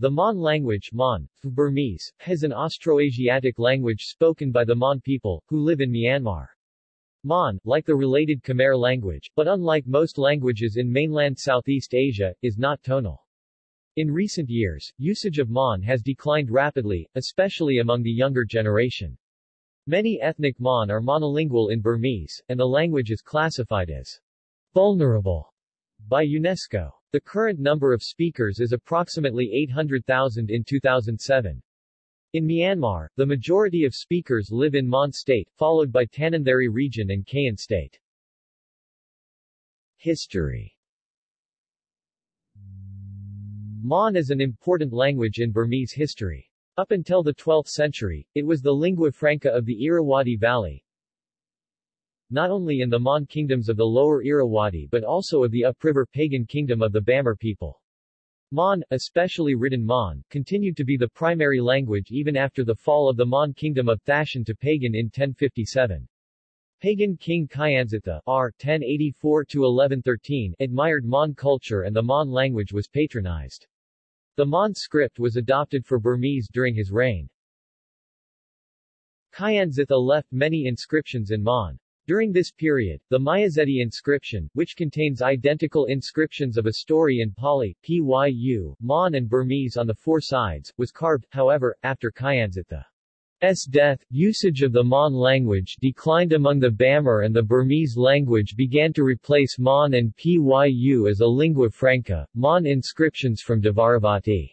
The Mon language Mon, Burmese, is an Austroasiatic language spoken by the Mon people, who live in Myanmar. Mon, like the related Khmer language, but unlike most languages in mainland Southeast Asia, is not tonal. In recent years, usage of Mon has declined rapidly, especially among the younger generation. Many ethnic Mon are monolingual in Burmese, and the language is classified as vulnerable by UNESCO. The current number of speakers is approximately 800,000 in 2007. In Myanmar, the majority of speakers live in Mon State, followed by Tanintharyi region and Kayin State. History Mon is an important language in Burmese history. Up until the 12th century, it was the lingua franca of the Irrawaddy Valley, not only in the Mon kingdoms of the lower Irrawaddy but also of the upriver pagan kingdom of the Bamar people. Mon, especially written Mon, continued to be the primary language even after the fall of the Mon kingdom of Thaton to pagan in 1057. Pagan king Kyansittha R. 1084-1113 admired Mon culture and the Mon language was patronized. The Mon script was adopted for Burmese during his reign. Kyansittha left many inscriptions in Mon. During this period, the Myazedi inscription, which contains identical inscriptions of a story in Pali, Pyu, Mon and Burmese on the four sides, was carved, however, after Kyansittha's death, usage of the Mon language declined among the Bamar and the Burmese language began to replace Mon and Pyu as a lingua franca. Mon inscriptions from Dvaravati's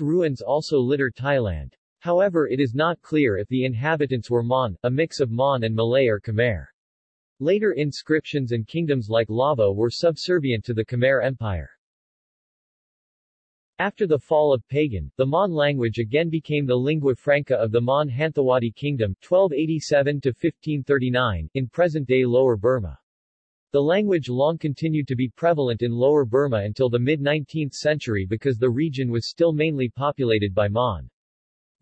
ruins also litter Thailand. However it is not clear if the inhabitants were Mon, a mix of Mon and Malay or Khmer. Later inscriptions and kingdoms like Lavo were subservient to the Khmer Empire. After the fall of Pagan, the Mon language again became the lingua franca of the Mon Hanthawaddy Kingdom 1287-1539 in present-day Lower Burma. The language long continued to be prevalent in Lower Burma until the mid-19th century because the region was still mainly populated by Mon.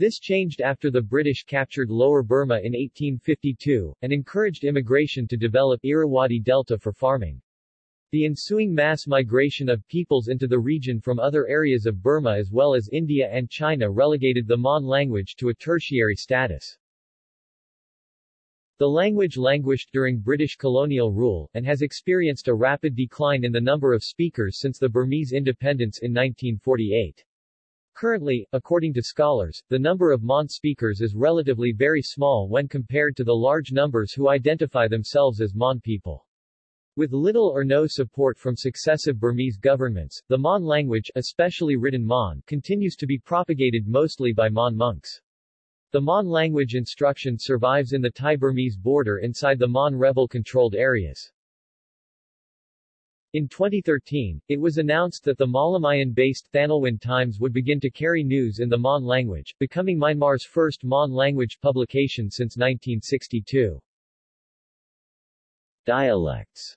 This changed after the British captured Lower Burma in 1852, and encouraged immigration to develop Irrawaddy Delta for farming. The ensuing mass migration of peoples into the region from other areas of Burma as well as India and China relegated the Mon language to a tertiary status. The language languished during British colonial rule, and has experienced a rapid decline in the number of speakers since the Burmese independence in 1948. Currently, according to scholars, the number of Mon speakers is relatively very small when compared to the large numbers who identify themselves as Mon people. With little or no support from successive Burmese governments, the Mon language, especially written Mon, continues to be propagated mostly by Mon monks. The Mon language instruction survives in the Thai-Burmese border inside the Mon rebel-controlled areas. In 2013, it was announced that the Mawlamyine-based Thanlwin Times would begin to carry news in the Mon language, becoming Myanmar's first Mon language publication since 1962. Dialects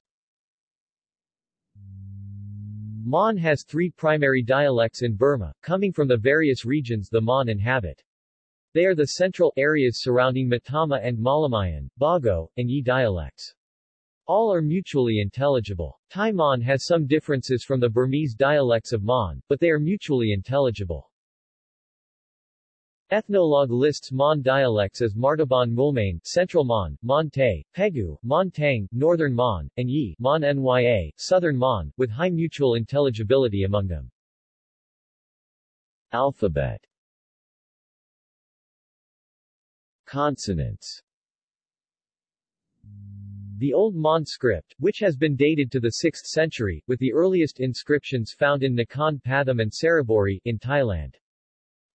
Mon has three primary dialects in Burma, coming from the various regions the Mon inhabit. They are the central areas surrounding Mottama and Mawlamyine, Bago, and Ye dialects. All are mutually intelligible. Thai Mon has some differences from the Burmese dialects of Mon, but they are mutually intelligible. Ethnologue lists Mon dialects as Martaban Moulmein, Central Mon, Mon Tay, Pegu, Mon Tang, Northern Mon, and Ye, Mon Nya, Southern Mon, with high mutual intelligibility among them. Alphabet Consonants the Old Mon script, which has been dated to the 6th century, with the earliest inscriptions found in Nakhon Pathom and Saraburi, in Thailand.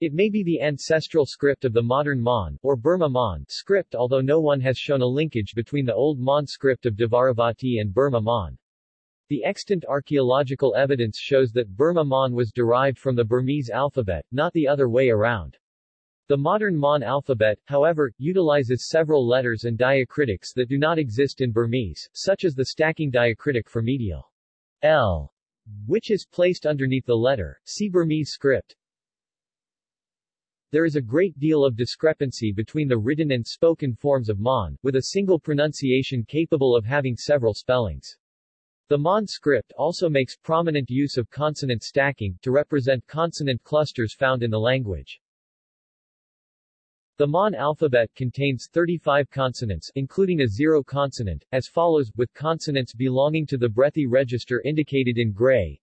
It may be the ancestral script of the modern Mon, or Burma Mon, script although no one has shown a linkage between the Old Mon script of Dvaravati and Burma Mon. The extant archaeological evidence shows that Burma Mon was derived from the Burmese alphabet, not the other way around. The modern Mon alphabet, however, utilizes several letters and diacritics that do not exist in Burmese, such as the stacking diacritic for medial L, which is placed underneath the letter. See Burmese script. There is a great deal of discrepancy between the written and spoken forms of Mon, with a single pronunciation capable of having several spellings. The Mon script also makes prominent use of consonant stacking, to represent consonant clusters found in the language. The Mon alphabet contains 35 consonants, including a zero consonant, as follows, with consonants belonging to the breathy register indicated in gray.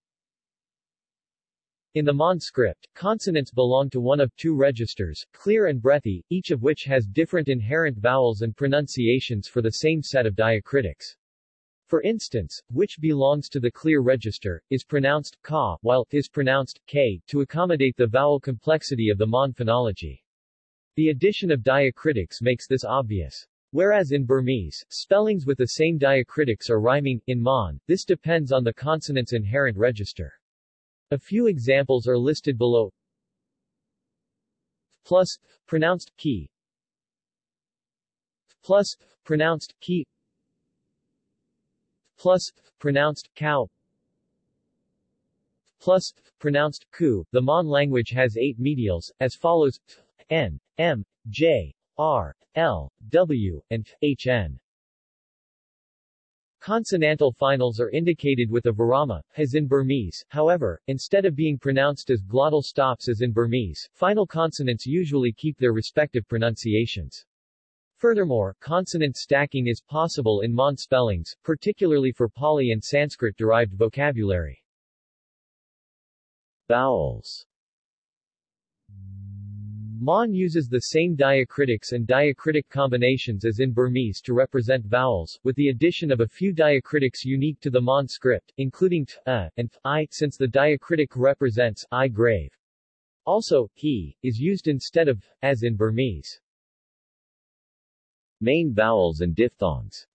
In the Mon script, consonants belong to one of two registers, clear and breathy, each of which has different inherent vowels and pronunciations for the same set of diacritics. For instance, which belongs to the clear register, is pronounced ka, while is pronounced k, to accommodate the vowel complexity of the Mon phonology. The addition of diacritics makes this obvious. Whereas in Burmese, spellings with the same diacritics are rhyming, in Mon, this depends on the consonant's inherent register. A few examples are listed below. Plus, pronounced key. Plus, pronounced key. Plus, pronounced cow. Plus, pronounced ku. The Mon language has eight medials, as follows N, M, J, R, L, W, and HN. Consonantal finals are indicated with a virama, as in Burmese, however, instead of being pronounced as glottal stops as in Burmese, final consonants usually keep their respective pronunciations. Furthermore, consonant stacking is possible in Mon spellings, particularly for Pali and Sanskrit-derived vocabulary. Vowels Mon uses the same diacritics and diacritic combinations as in Burmese to represent vowels, with the addition of a few diacritics unique to the Mon script, including t, a, and f, i, since the diacritic represents i grave. Also, he, is used instead of, as in Burmese. Main vowels and diphthongs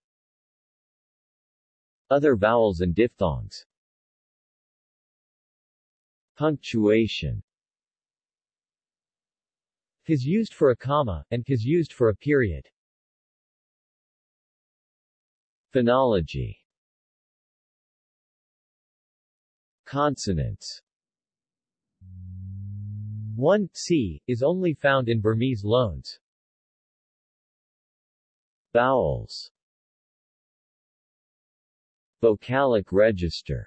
Other vowels and diphthongs Punctuation is used for a comma, and is used for a period. Phonology Consonants 1. C, is only found in Burmese loans. Vowels Vocalic register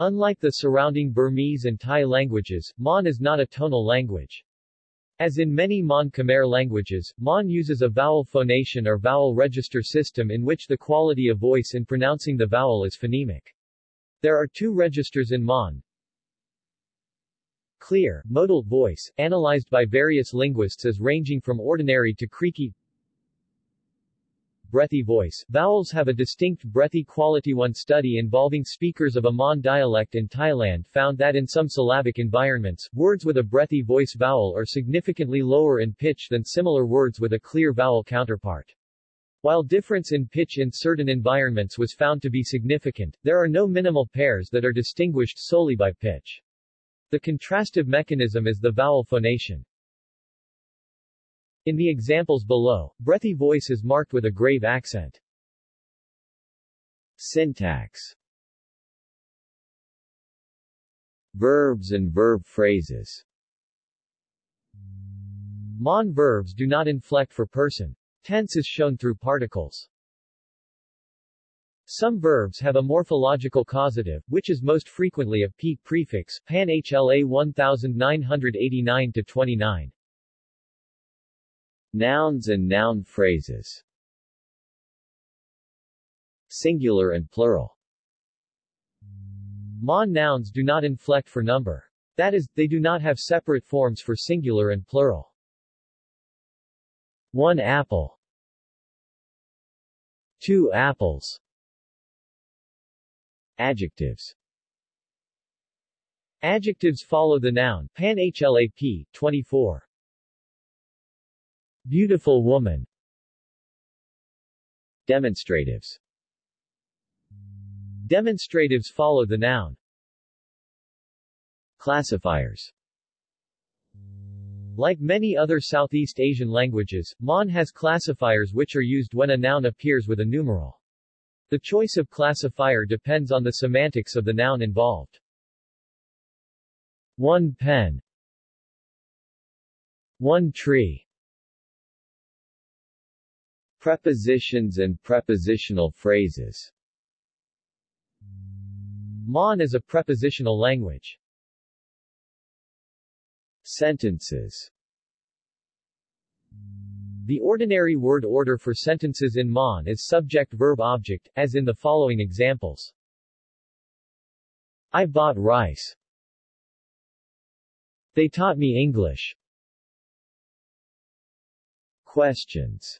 Unlike the surrounding Burmese and Thai languages, Mon is not a tonal language. As in many Mon Khmer languages, Mon uses a vowel phonation or vowel register system in which the quality of voice in pronouncing the vowel is phonemic. There are two registers in Mon. Clear, modal voice, analyzed by various linguists as ranging from ordinary to creaky, breathy voice. Vowels have a distinct breathy quality. One study involving speakers of a Mon dialect in Thailand found that in some syllabic environments, words with a breathy voice vowel are significantly lower in pitch than similar words with a clear vowel counterpart. While difference in pitch in certain environments was found to be significant, there are no minimal pairs that are distinguished solely by pitch. The contrastive mechanism is the vowel phonation. In the examples below, breathy voice is marked with a grave accent. Syntax Verbs and verb phrases Mon verbs do not inflect for person. Tense is shown through particles. Some verbs have a morphological causative, which is most frequently a a p prefix, pan HLA 1989-29. Nouns and noun phrases Singular and plural Mon nouns do not inflect for number. That is, they do not have separate forms for singular and plural. One apple Two apples Adjectives Adjectives follow the noun, pan HLAP, 24. Beautiful woman Demonstratives Demonstratives follow the noun. Classifiers Like many other Southeast Asian languages, Mon has classifiers which are used when a noun appears with a numeral. The choice of classifier depends on the semantics of the noun involved. One pen One tree Prepositions and prepositional phrases Mon is a prepositional language. Sentences The ordinary word order for sentences in Mon is subject-verb-object, as in the following examples. I bought rice. They taught me English. Questions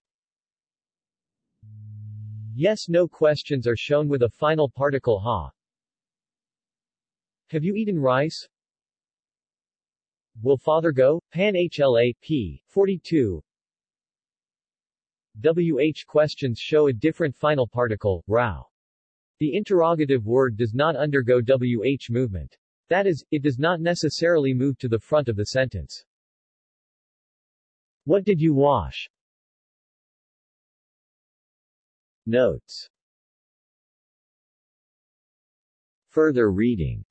Yes-no questions are shown with a final particle ha. Have you eaten rice? Will father go? Pan HLA, p. 42 WH questions show a different final particle, rao. The interrogative word does not undergo WH movement. That is, it does not necessarily move to the front of the sentence. What did you wash? Notes. Further reading